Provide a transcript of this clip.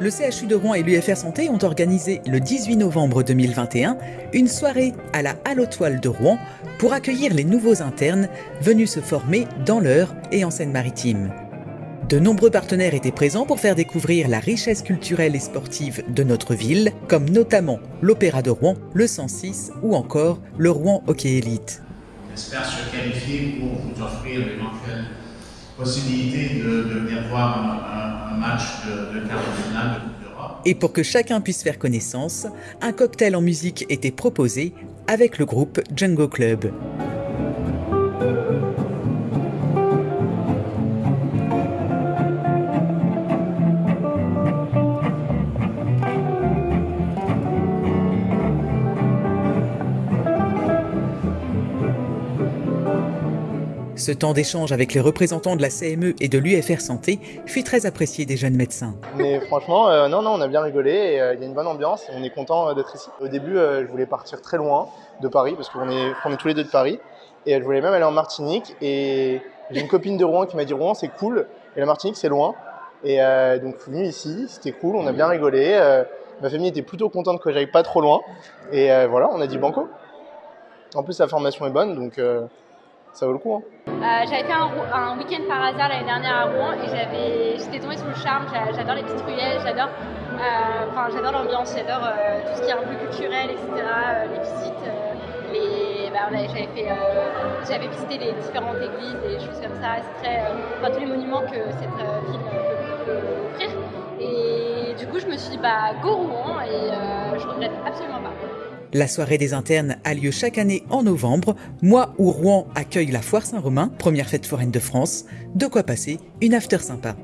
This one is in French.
le CHU de Rouen et l'UFR Santé ont organisé le 18 novembre 2021 une soirée à la Toiles de Rouen pour accueillir les nouveaux internes venus se former dans l'Eure et en Seine-Maritime. De nombreux partenaires étaient présents pour faire découvrir la richesse culturelle et sportive de notre ville, comme notamment l'Opéra de Rouen, le 106 ou encore le Rouen Hockey Elite. Possibilité de, de, venir voir un, un match de, de quart de finale de Coupe d'Europe. Et pour que chacun puisse faire connaissance, un cocktail en musique était proposé avec le groupe Django Club. Ce temps d'échange avec les représentants de la CME et de l'UFR Santé fut très apprécié des jeunes médecins. Mais franchement, euh, non, non, on a bien rigolé euh, il y a une bonne ambiance on est content euh, d'être ici. Au début, je voulais partir très loin de Paris parce qu'on est, on est tous les deux de Paris et je voulais même aller en Martinique et j'ai une copine de Rouen qui m'a dit Rouen c'est cool et la Martinique c'est loin. Et donc je suis venu ici, c'était cool, on a bien rigolé. Ma famille était plutôt contente que j'aille pas trop loin et voilà, on a dit banco. En plus la formation est bonne donc ça vaut le coup. Hein. Euh, j'avais fait un, week-end par hasard l'année dernière à Rouen et j'avais, j'étais tombée sous le charme. J'adore les petites ruelles, j'adore, euh, j'adore l'ambiance, j'adore euh, tout ce qui est un peu culturel, etc. Les visites, bah, j'avais visité les différentes églises et choses comme ça. C'est très, tous les monuments que cette ville peut, peut, offrir. Et du coup, je me suis dit bah go Rouen et je regrette absolument pas. La soirée des internes a lieu chaque année en novembre, mois où Rouen accueille la Foire Saint-Romain, première fête foraine de France. De quoi passer une after sympa.